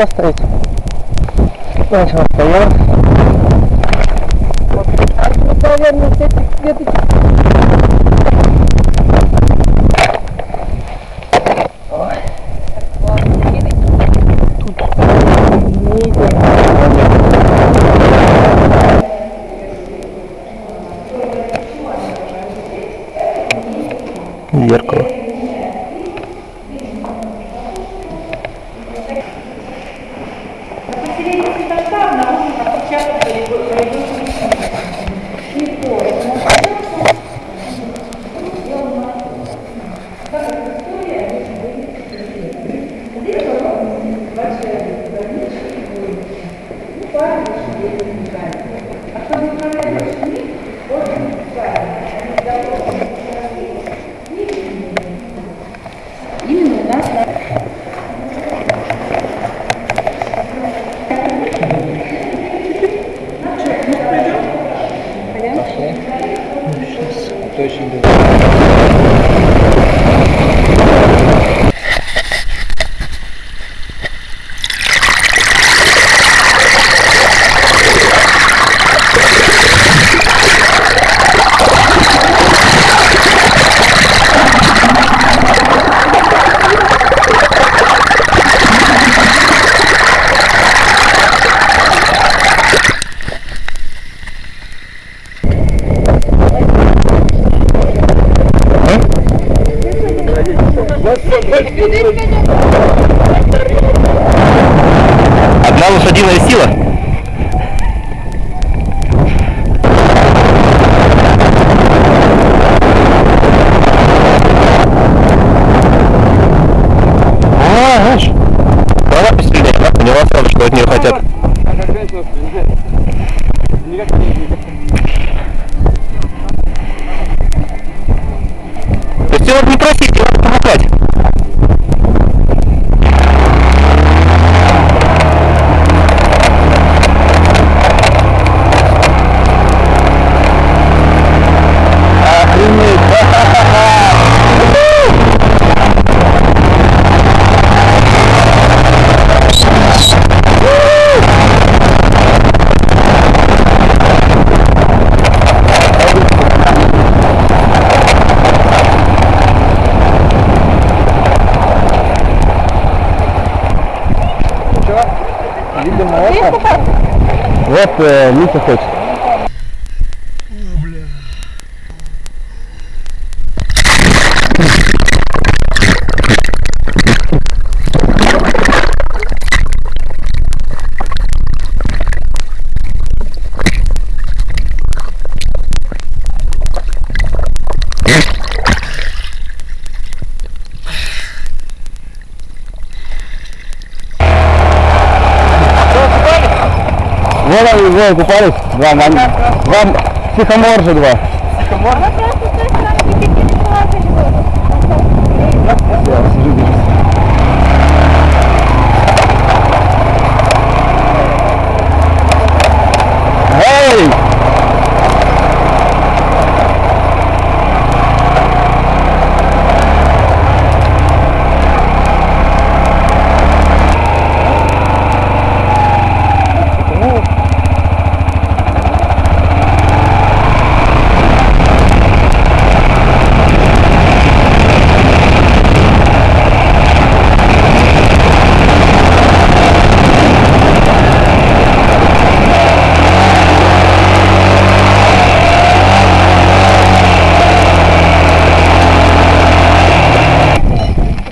поставить. Начал стоял. Наверное, где-то Зеркало. Именно у Это очень Одна лошадиная сила? А, знаешь, она посильнее, она поняла сразу, что от нее хотят. То есть его не просить, его помогать. Охренеть! Видимо, это... Вот э, Митя Вот они двое купались, два, вам, вам психомор же два. Она просто с той стороны никаких не Эй!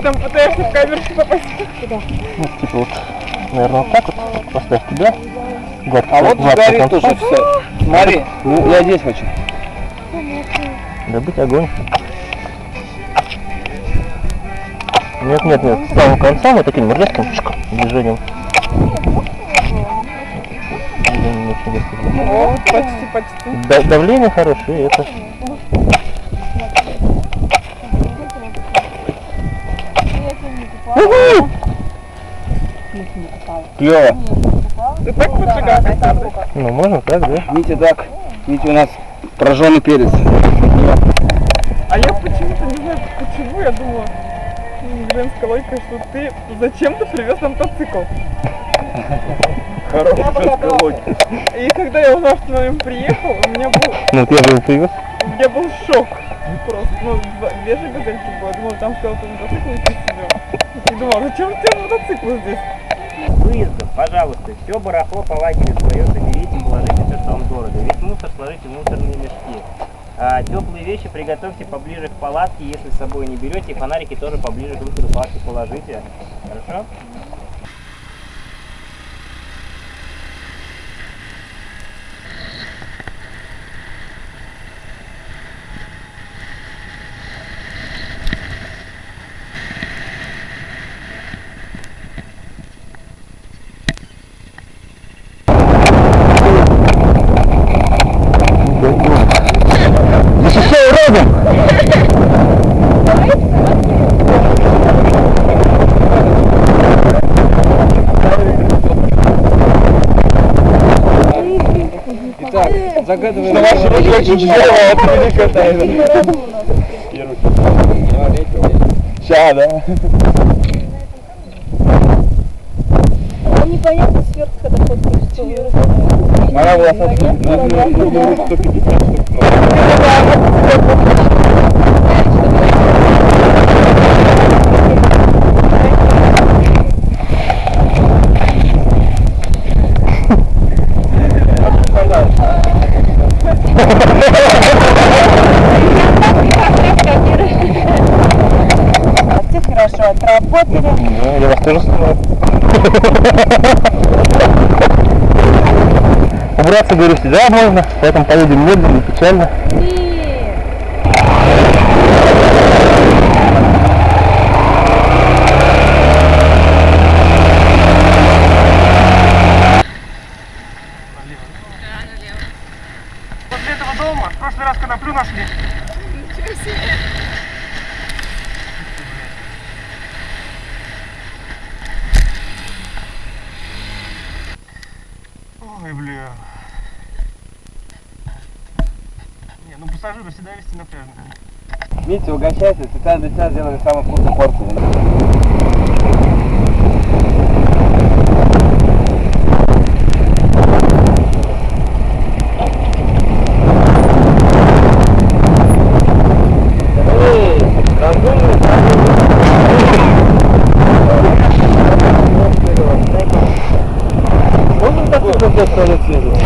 Там пытаешься в камеру попасть. Ну, типа вот, наверное, вот так вот, поставь туда. Гад, А вот горит уже все. Смотри, ну, я здесь хочу. Добыть огонь. Нет, нет, нет, с самого конца мы таким резким движением. О, почти, почти. Да- давление хорошее, и. Уху! Клево. Ты так поджигаешь? Ну, можно так, да? Видите, так. Видите, у нас прожженный перец. А я почему-то не знаю, почему я думала м, женской логикой, что ты зачем-то привез на мотоцикл. И когда я узнал, что на нем приехал, у меня был, Ну, я же его привез. у меня был шок. Просто, ну, две же газельки было. Думал, там сказал, ты мотоцикл идти себе. И думал, зачем ты мотоцикл здесь? Выездов, пожалуйста, все барахло по лагерю свое соберите, положите все, что вам дорого. Весь мусор сложите в мусорные мешки. А, теплые вещи приготовьте поближе к палатке, если с собой не берете. Фонарики тоже поближе к выходу палатки положите. Хорошо? Загадываем... Что ваши руки очень здорово отвели катаются. Ща, да? Непонятно сверху, когда ходишь, что Моя волоса... Все Снимаю. Убраться, говорю, всегда можно, поэтому поедем медленно, печально. чтобы всегда вести напряжно. Митя, угощайся, специально для тебя сделали самую вкусную порцию. Можно так вот, как я стал отслеживать?